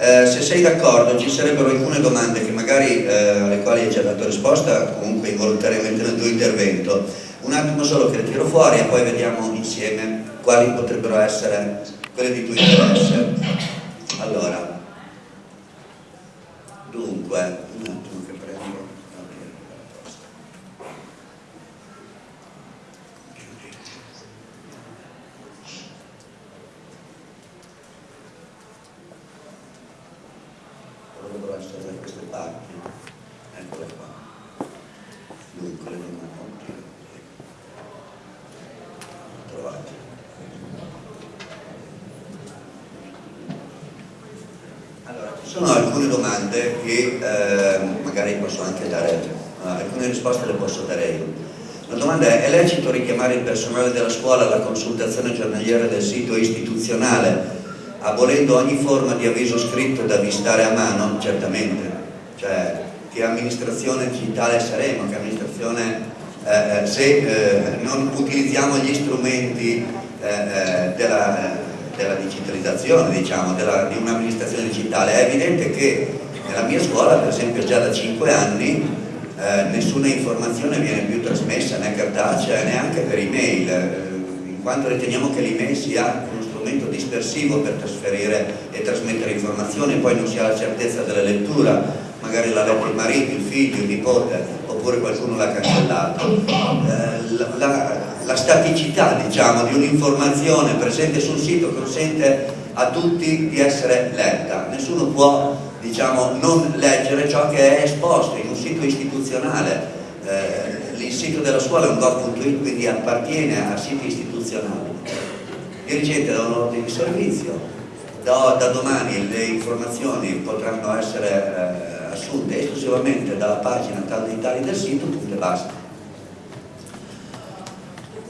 Eh, se sei d'accordo ci sarebbero alcune domande che magari eh, alle quali hai già dato risposta comunque involontariamente nel tuo intervento. Un attimo solo che le tiro fuori e poi vediamo insieme quali potrebbero essere quelle di tuo interesse allora dunque un attimo che prendo dovrebbero essere da queste parti eccole qua dunque le domande trovate allora ci sono alcune domande che eh, magari posso anche dare eh, alcune risposte le posso dare io. La domanda è, è lecito richiamare il personale della scuola alla consultazione giornaliera del sito istituzionale abolendo ogni forma di avviso scritto da avvistare a mano, certamente, cioè che amministrazione digitale saremo, che amministrazione, eh, eh se eh, non utilizziamo gli strumenti eh, eh della, della, digitalizzazione, diciamo, della, di un'amministrazione digitale, è evidente che nella mia scuola, per esempio già da 5 anni, eh, nessuna informazione viene più trasmessa né cartacea neanche per email, in quanto riteniamo che l'email sia strumento dispersivo per trasferire e trasmettere informazioni, poi non si ha la certezza della lettura, magari l'ha letto il marito, il figlio, il nipote, oppure qualcuno l'ha cancellato. Eh, la, la, la, staticità diciamo, di un'informazione presente sul sito consente a tutti di essere letta, nessuno può diciamo, non leggere ciò che è esposto in un sito istituzionale. Eh, il sito della scuola è un gov.it, quindi appartiene a siti istituzionali dirigente da un ordine di servizio, da, da, domani le informazioni potranno essere eh, assunte esclusivamente dalla pagina tali del sito, punto e basta.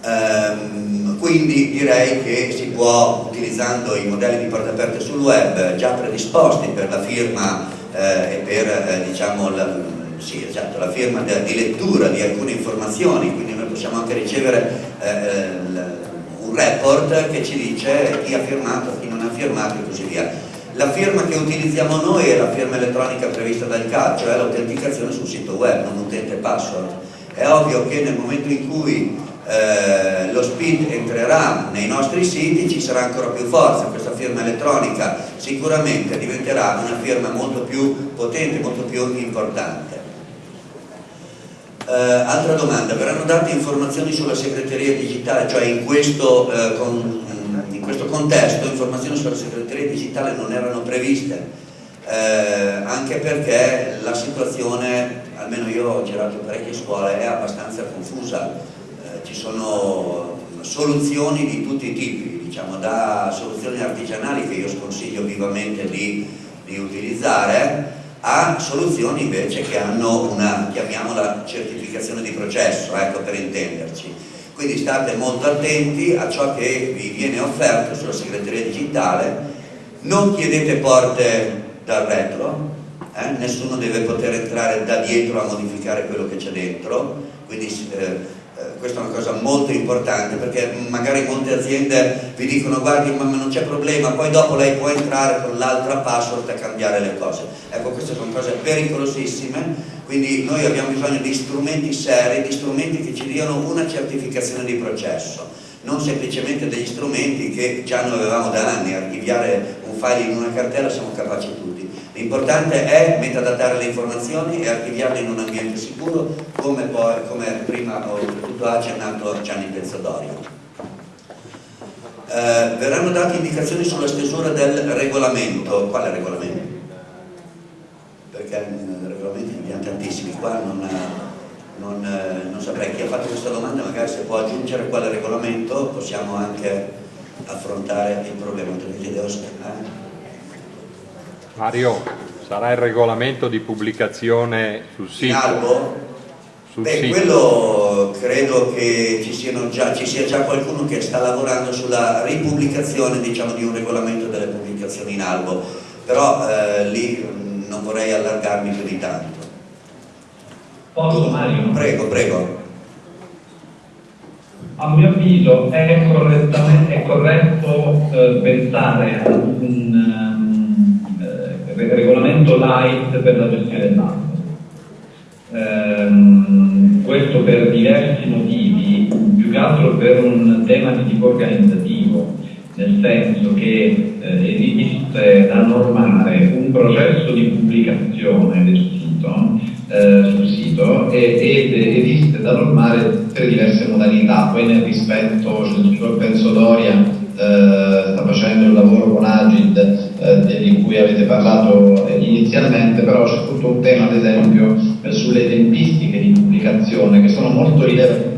Ehm, quindi direi che si può, utilizzando i modelli di porte aperte sul web già predisposti per la firma eh, e per eh, diciamo, la, sì, esatto, la firma di, di lettura di alcune informazioni, quindi noi possiamo anche ricevere eh, eh un report che ci dice chi ha firmato, chi non ha firmato e così via. La firma che utilizziamo noi è la firma elettronica prevista dal CAD, cioè l'autenticazione sul sito web, non utente password. È ovvio che nel momento in cui eh, lo SPID entrerà nei nostri siti ci sarà ancora più forza, questa firma elettronica sicuramente diventerà una firma molto più potente, molto più importante. Uh, altra domanda, verranno date informazioni sulla segreteria digitale, cioè in questo, uh, con, questo contesto informazioni sulla segreteria digitale non erano previste, uh, anche perché la situazione, almeno io ho girato parecchie scuole, è abbastanza confusa, ci sono soluzioni di tutti i tipi, diciamo, da soluzioni artigianali che io sconsiglio vivamente di, di utilizzare, a soluzioni invece che hanno una, chiamiamola, certificazione di processo, ecco per intenderci. Quindi state molto attenti a ciò che vi viene offerto sulla segreteria digitale, non chiedete porte dal retro, eh? nessuno deve poter entrare da dietro a modificare quello che c'è dentro, quindi eh, eh, questa è una cosa molto importante perché magari molte aziende vi dicono guardi ma non c'è problema poi dopo lei può entrare con l'altra password a cambiare le cose ecco queste sono cose pericolosissime quindi noi abbiamo bisogno di strumenti seri di strumenti che ci diano una certificazione di processo non semplicemente degli strumenti che già noi avevamo da anni archiviare un file in una cartella siamo capaci tutti L'importante è metadatare le informazioni e archiviarle in un ambiente sicuro come, poi, come prima ho tutto accennato Gianni Pezzadorio. Eh, verranno date indicazioni sulla stesura del regolamento. Quale regolamento? Perché regolamenti ne abbiamo tantissimi, qua non, non, non saprei chi ha fatto questa domanda, magari se può aggiungere quale regolamento possiamo anche affrontare il problema. Eh? Mario, sarà il regolamento di pubblicazione sul sito? In albo? Sul Beh, sito. quello credo che ci, già, ci, sia già qualcuno che sta lavorando sulla ripubblicazione diciamo, di un regolamento delle pubblicazioni in albo, però eh, lì non vorrei allargarmi più di tanto. Posso Mario? Prego, prego. A mio avviso è, è corretto eh, pensare ad un light per la gestione dell'acqua. Ehm, questo per diversi motivi, più che altro per un tema di tipo organizzativo, nel senso che eh, esiste da normare un processo di pubblicazione del sito, eh, sul sito ed esiste da normare tre diverse modalità, poi nel rispetto, cioè, penso Doria eh, sta facendo il lavoro con Agid eh, di cui avete parlato eh, inizialmente, però c'è tutto un tema ad esempio eh, sulle tempistiche di pubblicazione che sono molto rilevanti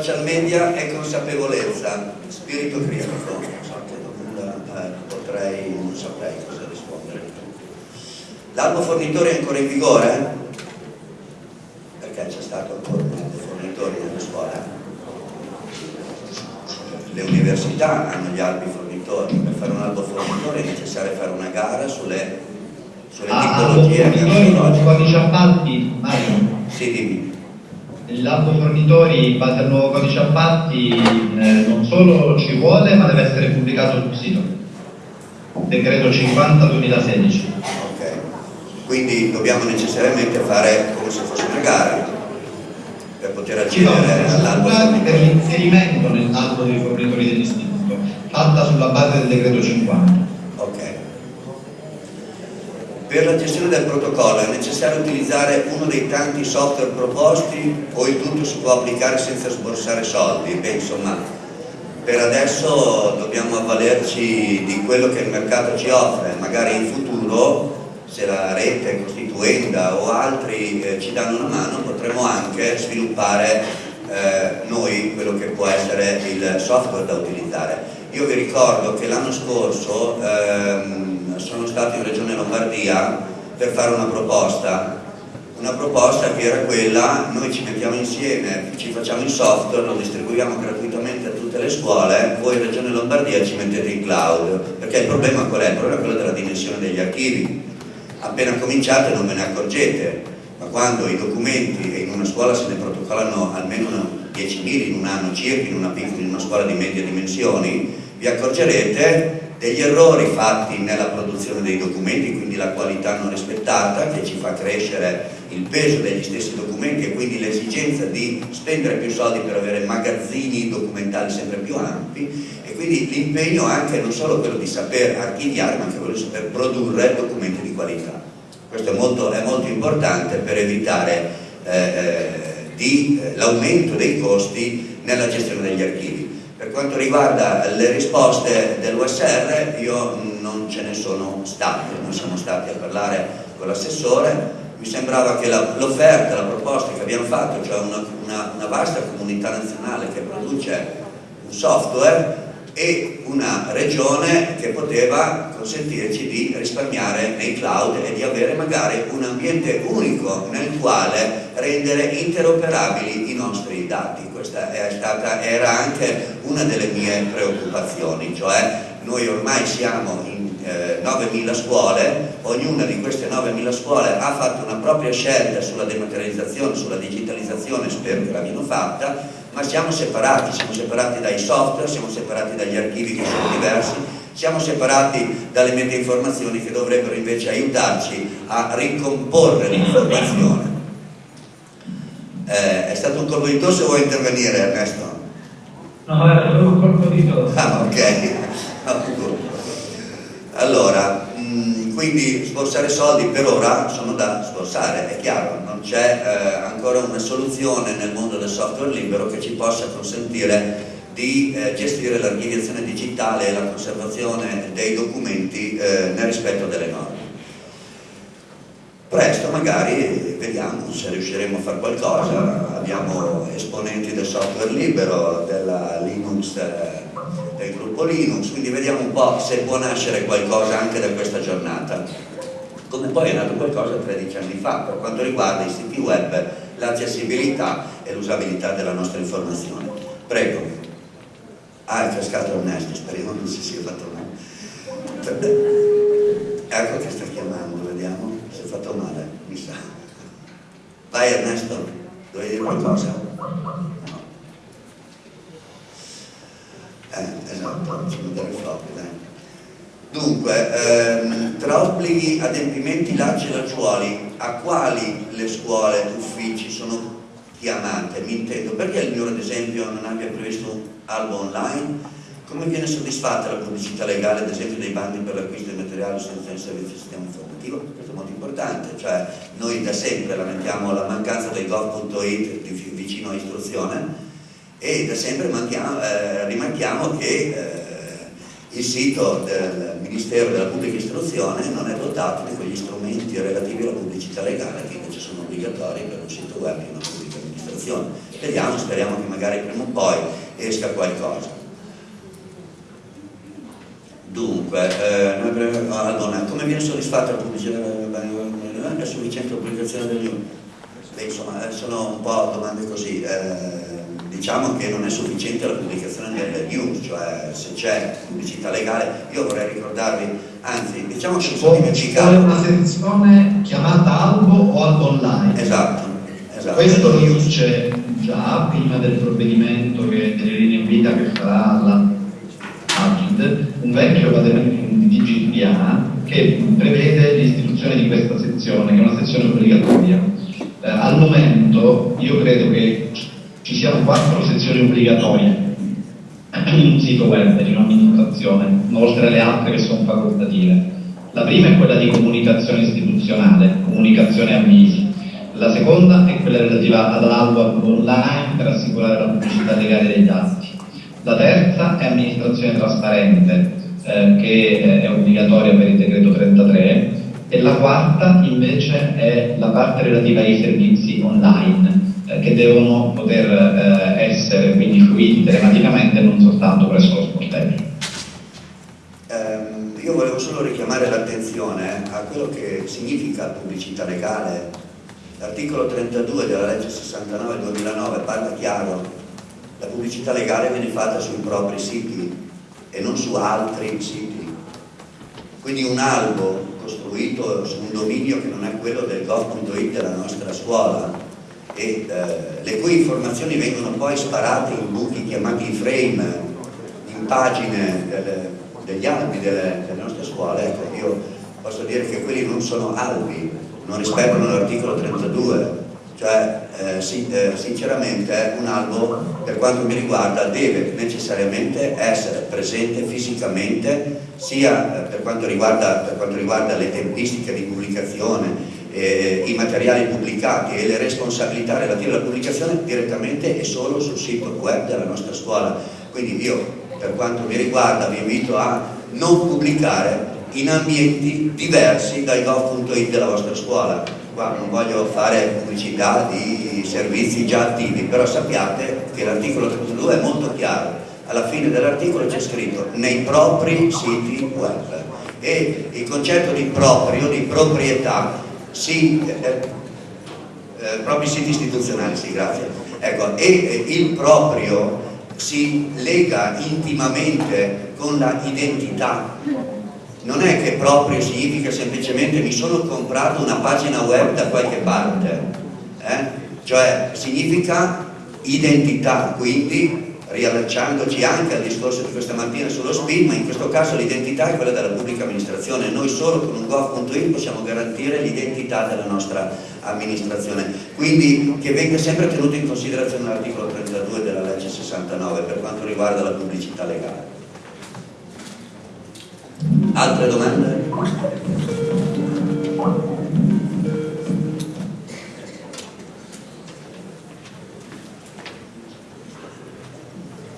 Social media e consapevolezza, spirito critico, eh, potrei, non saprei cosa rispondere. L'albo fornitore è ancora in vigore? Perché c'è stato ancora un albo fornitore nelle scuole? Le università hanno gli albi fornitori, per fare un albo fornitore è necessario fare una gara sulle, sulle ah, tipologie. Ah, fornitori, codice appalti, Mario? Sì, dimmi l'albo fornitori in base al nuovo codice appalti eh, non solo ci vuole ma deve essere pubblicato sul sito. Decreto 50 2016 ok. Quindi dobbiamo necessariamente fare come se fosse una gara per poter accedere sì, all'albo per l'inserimento nell'albo dei fornitori dell'istituto fatta sulla base del decreto 50 per la gestione del protocollo è necessario utilizzare uno dei tanti software proposti o il tutto si può applicare senza sborsare soldi? Beh, insomma, per adesso dobbiamo avvalerci di quello che il mercato ci offre, magari in futuro se la rete costituenda o altri eh, ci danno una mano potremo anche sviluppare eh, noi quello che può essere il software da utilizzare. Io vi ricordo che l'anno scorso ehm, sono stato in Regione Lombardia per fare una proposta una proposta che era quella, noi ci mettiamo insieme, ci facciamo il software, lo distribuiamo gratuitamente a tutte le scuole, voi in Regione Lombardia ci mettete in cloud, perché il problema qual è? Il problema è quello della dimensione degli archivi. Appena cominciate non ve ne accorgete, ma quando i documenti, in una scuola se ne protocollano almeno 10.000 in un anno circa, in una, in una scuola di medie dimensioni, vi accorgerete degli errori fatti nella produzione dei documenti, quindi la qualità non rispettata che ci fa crescere il peso degli stessi documenti e quindi l'esigenza di spendere più soldi per avere magazzini documentali sempre più ampi e quindi l'impegno anche non solo quello di saper archiviare ma anche quello di saper produrre documenti di qualità. Questo è molto, è molto importante per evitare eh, eh, l'aumento dei costi nella gestione degli archivi. Quanto riguarda le risposte dell'USR io non ce ne sono state, non siamo stati a parlare con l'assessore, mi sembrava che l'offerta, la, la, proposta che abbiamo fatto, cioè una, una, una vasta comunità nazionale che produce un software e una regione che poteva consentirci di risparmiare nei cloud e di avere magari un ambiente unico nel quale rendere interoperabili i nostri dati. Questa stata, era anche una delle mie preoccupazioni, cioè noi ormai siamo in eh, 9.000 scuole, ognuna di queste 9.000 scuole ha fatto una propria scelta sulla dematerializzazione, sulla digitalizzazione, spero che l'abbiano fatta, ma siamo separati, siamo separati dai software, siamo separati dagli archivi che sono diversi siamo separati dalle meta informazioni che dovrebbero invece aiutarci a ricomporre l'informazione. Eh, è stato un colpo di tosse o vuoi intervenire Ernesto? No, era solo un colpo di tosse. Ah, ok. allora, mh, mm, quindi sborsare soldi per ora sono da sborsare, è chiaro, non c'è eh, ancora una soluzione nel mondo del software libero che ci possa consentire di eh, gestire l'archiviazione digitale e la conservazione dei documenti eh, nel rispetto delle norme. Presto magari vediamo se riusciremo a fare qualcosa, abbiamo esponenti del software libero, della Linux, del gruppo Linux, quindi vediamo un po' se può nascere qualcosa anche da questa giornata. Come poi è nato qualcosa 13 anni fa per quanto riguarda i siti web, l'accessibilità e l'usabilità della nostra informazione. Prego. Ah, è cascato Ernesto, speriamo non si sia fatto male. Ecco che sta chiamando, fatto male, mi sa. Vai Ernesto, dovevi dire qualcosa? No. Eh, esatto, mettere il floppy, dai. Dunque, ehm, tra obblighi, adempimenti, lacci e lacciuoli, a quali le scuole, uffici sono chiamate? Mi intendo, perché il mio ad esempio non abbia previsto un albo online? Come viene soddisfatta la pubblicità legale, ad esempio, dei bandi per l'acquisto di materiale senza il servizio sistema informativo? Questo è molto importante, cioè noi da sempre lamentiamo la mancanza del gov.it vicino a istruzione e da sempre manchiamo, eh, rimarchiamo che eh, il sito del Ministero della Pubblica Istruzione non è dotato di quegli strumenti relativi alla pubblicità legale che invece sono obbligatori per un sito web di una pubblica amministrazione. Vediamo, speriamo che magari prima o poi esca qualcosa. Dunque, eh, allora, come viene soddisfatta la pubblicità? È sufficiente uni? Beh, insomma, eh, sono un po' domande così. Eh, diciamo che non è sufficiente la pubblicazione delle news, cioè se c'è pubblicità legale, io vorrei ricordarvi, anzi, diciamo che mi sono dimenticato. una sezione chiamata albo o albo online. Esatto. esatto. Questo news c'è già prima del provvedimento che delle linee guida che farà un vecchio padronamento di GPA che prevede l'istituzione di questa sezione, che è una sezione obbligatoria. Eh, al momento io credo che ci siano quattro sezioni obbligatorie in un sito web di un'amministrazione, oltre alle altre che sono facoltative. La prima è quella di comunicazione istituzionale, comunicazione avvisi. La seconda è quella relativa all'albo online per assicurare la pubblicità legale degli atti. La terza è amministrazione trasparente, eh, che eh, è obbligatoria per il decreto 33, e la quarta invece è la parte relativa ai servizi online, eh, che devono poter eh, essere quindi fruiti telematicamente non soltanto presso lo sportello. Ehm, io volevo solo richiamare l'attenzione a quello che significa pubblicità legale. L'articolo 32 della legge 69-2009 parla chiaro la pubblicità legale viene fatta sui propri siti e non su altri siti. Quindi un albo costruito su un dominio che non è quello del gov.it della nostra scuola e eh, le cui informazioni vengono poi sparate in buchi chiamati frame in pagine delle, degli albi delle, delle nostre scuole, ecco, io posso dire che quelli non sono albi, non rispettano l'articolo 32 cioè eh, eh, sinceramente un albo per quanto mi riguarda deve necessariamente essere presente fisicamente sia eh, per quanto riguarda, per quanto riguarda le tempistiche di pubblicazione, eh, i materiali pubblicati e le responsabilità relative alla pubblicazione direttamente e solo sul sito web della nostra scuola. Quindi io per quanto mi riguarda vi invito a non pubblicare in ambienti diversi dai gov.it della vostra scuola qua non voglio fare pubblicità di servizi già attivi, però sappiate che l'articolo 32 è molto chiaro, alla fine dell'articolo c'è scritto nei propri siti web. E il concetto di proprio, di proprietà, si, eh, eh, propri siti istituzionali, sì, grazie, ecco, e eh, il proprio si lega intimamente con la identità non è che proprio significa semplicemente mi sono comprato una pagina web da qualche parte, eh? cioè significa identità, quindi riallacciandoci anche al discorso di questa mattina sullo SPID, ma in questo caso l'identità è quella della pubblica amministrazione. Noi solo con un gov.it possiamo garantire l'identità della nostra amministrazione. Quindi che venga sempre tenuto in considerazione l'articolo 32 della legge 69 per quanto riguarda la pubblicità legale. Altre domande?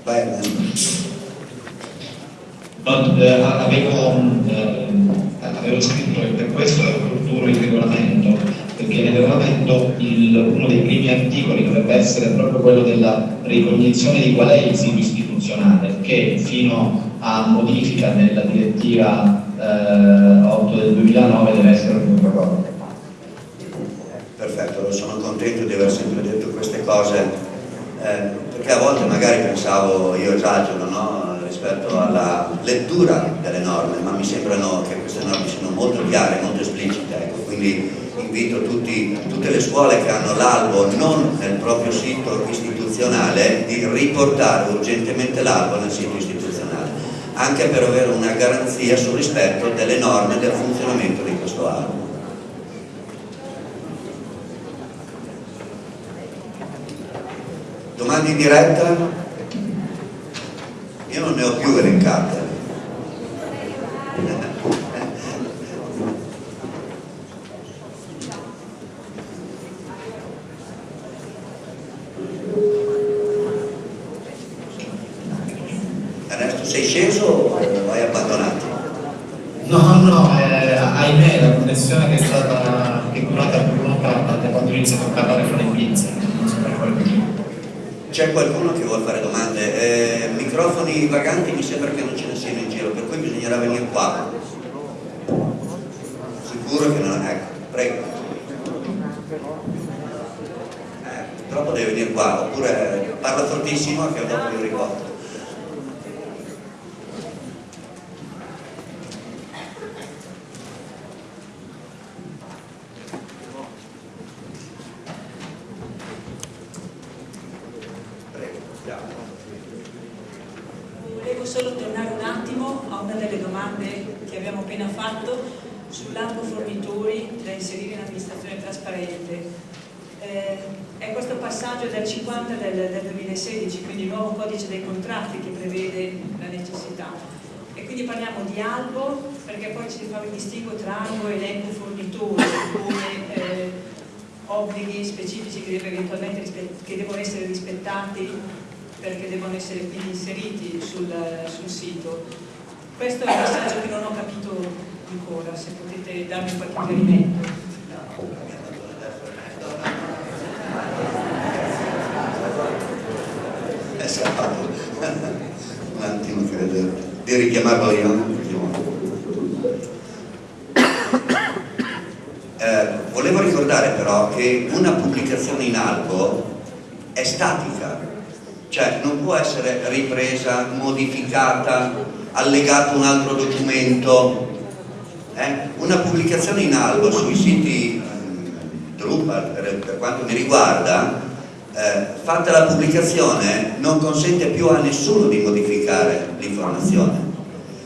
Vai no, eh, avevo, eh, avevo, scritto che per questo è opportuno il regolamento, perché nel regolamento il, uno dei primi articoli dovrebbe essere proprio quello della ricognizione di qual è il sito istituzionale, che fino a modifica nella direttiva eh, 8 del 2009 deve essere un protocollo. Perfetto, sono contento di aver sempre detto queste cose eh, perché a volte magari pensavo, io esagero no? rispetto alla lettura delle norme, ma mi sembrano che queste norme siano molto chiare, molto esplicite, ecco. quindi invito tutti, tutte le scuole che hanno l'albo non nel proprio sito istituzionale di riportare urgentemente l'albo nel sito istituzionale, anche per avere una garanzia sul rispetto delle norme del funzionamento di questo albo. Domande in diretta? Io non ne ho più elencate. Ernesto, sei sceso o hai abbandonato? No, no, eh, ahimè la connessione che è stata che è curata per una parte quando inizia a parlare fra le pizze. C'è qualcuno che vuole fare domande? Eh, microfoni vaganti mi sembra che non ce ne siano in giro, per cui bisognerà venire qua. Sicuro che non... Ecco, prego. Eh, purtroppo deve venire qua, oppure parla fortissimo che dopo io ricordo. Volevo solo tornare un attimo a una delle domande che abbiamo appena fatto sull'albo fornitori da inserire in amministrazione trasparente. Eh, è questo passaggio del 50 del, del 2016, quindi il nuovo codice dei contratti che prevede la necessità. E quindi parliamo di albo perché poi ci fa il distinguo tra albo e elenco fornitori come eh, obblighi specifici che, che devono essere rispettati perché devono essere quindi inseriti sul, sul, sito. Questo è un passaggio che non ho capito ancora, se potete darmi qualche chiarimento. Eh, un attimo credo di richiamarlo io. Eh, volevo ricordare però che una pubblicazione in albo è statica, cioè non può essere ripresa, modificata, allegato un altro documento. Eh? Una pubblicazione in albo sui siti eh, Drupal, per, per, quanto mi riguarda, eh, fatta la pubblicazione non consente più a nessuno di modificare l'informazione.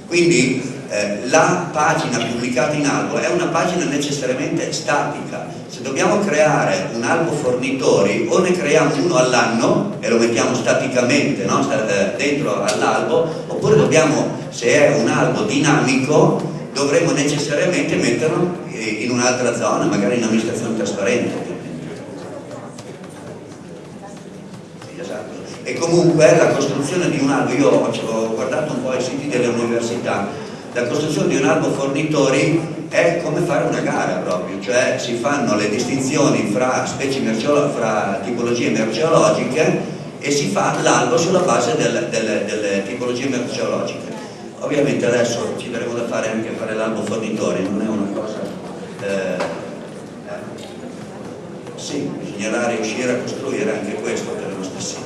Quindi eh, la pagina pubblicata in albo è una pagina necessariamente statica. Se dobbiamo creare un albo fornitori o ne creiamo uno all'anno e lo mettiamo staticamente no? dentro all'albo, oppure dobbiamo, se è un albo dinamico, dovremo necessariamente metterlo in un'altra zona, magari in amministrazione trasparente. Esatto. E comunque la costruzione di un albo, io ho guardato un po' i siti delle università, la costruzione di un albo fornitori è come fare una gara proprio, cioè si fanno le distinzioni fra, fra tipologie merceologiche e si fa l'albo sulla base delle, delle, delle, tipologie merceologiche. Ovviamente adesso ci daremo da fare anche fare l'albo fornitori, non è una cosa... Eh, eh, sì, bisognerà riuscire a costruire anche questo per lo stesso.